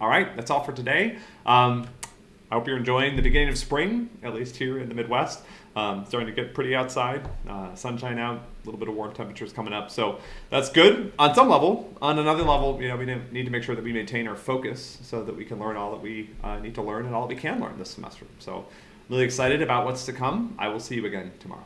All right, that's all for today. Um, I hope you're enjoying the beginning of spring, at least here in the Midwest. Um, starting to get pretty outside, uh, sunshine out, a little bit of warm temperatures coming up. So that's good on some level. On another level, you know, we need to make sure that we maintain our focus so that we can learn all that we uh, need to learn and all that we can learn this semester. So really excited about what's to come. I will see you again tomorrow.